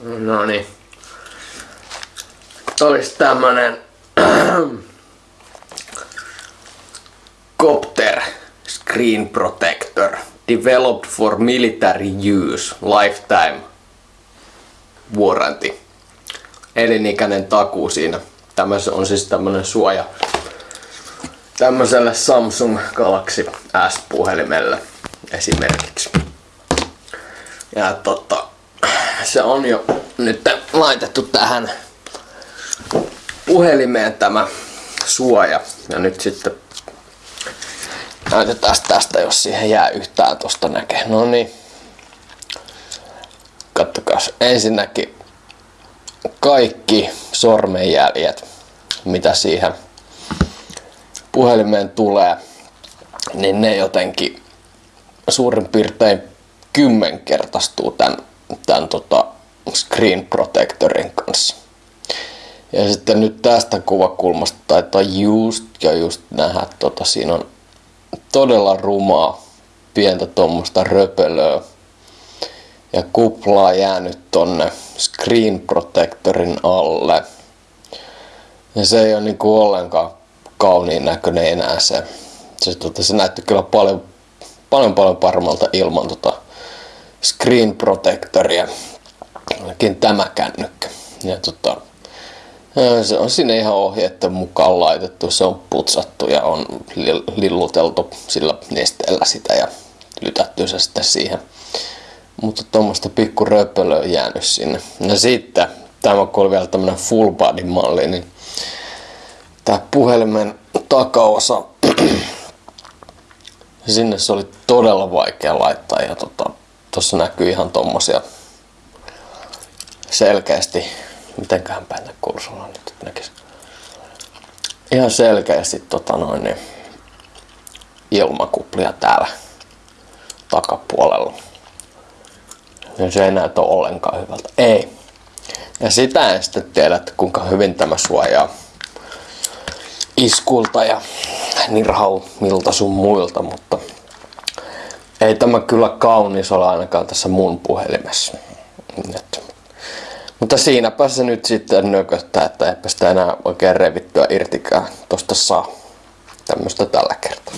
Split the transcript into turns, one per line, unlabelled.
No niin. Olisi tämmönen Copter Screen Protector Developed for Military Use Lifetime Warranty. Elinikäinen takuu siinä. Tämä on siis tämmönen suoja tämmöiselle Samsung Galaxy S-puhelimelle esimerkiksi. Ja tota, se on jo nyt laitettu tähän puhelimeen tämä suoja. Ja nyt sitten näytetään tästä, jos siihen jää yhtään tosta näkee. No niin. Kattokaa ensinnäkin kaikki sormenjäljet, mitä siihen puhelimeen tulee, niin ne jotenkin suurin piirtein kymmenkertaistuu tämän, tämän tota screen protectorin kanssa. Ja sitten nyt tästä kuvakulmasta taitaa just ja just nähdä, tota, siinä on todella rumaa pientä tuommoista röpelöä ja kuplaa jäänyt tonne screen protectorin alle. Ja se ei ole niinku ollenkaan kauniin näköinen enää se. Se, tota, se näytti kyllä paljon, paljon, paljon paremmalta ilman tota screen protectoria. Ainakin tämä kännykkä. Ja tota, se on sinne ihan ohjeiden mukaan laitettu, se on putsattu ja on lilluteltu sillä nesteellä sitä ja lytätty se sitten siihen. Mutta tuommoista pikku röpölöä jäänyt sinne. Ja sitten, tämä kun oli vielä tämmönen full body malli, niin tämä puhelimen takaosa, sinne se oli todella vaikea laittaa ja tota, tuossa näkyy ihan tommosia selkeästi, mitenköhän päin kursulla nyt näkisi. Ihan selkeästi tota noin, niin ilmakuplia täällä takapuolella. Ja se ei näytä ollenkaan hyvältä. Ei. Ja sitä en sitten tiedä, että kuinka hyvin tämä suojaa iskulta ja nirhaumilta sun muilta, mutta ei tämä kyllä kaunis ole ainakaan tässä mun puhelimessa. Nyt. Mutta siinäpä se nyt sitten nököttää, että eipä sitä enää oikein revittyä irtikään tosta saa tämmöstä tällä kertaa.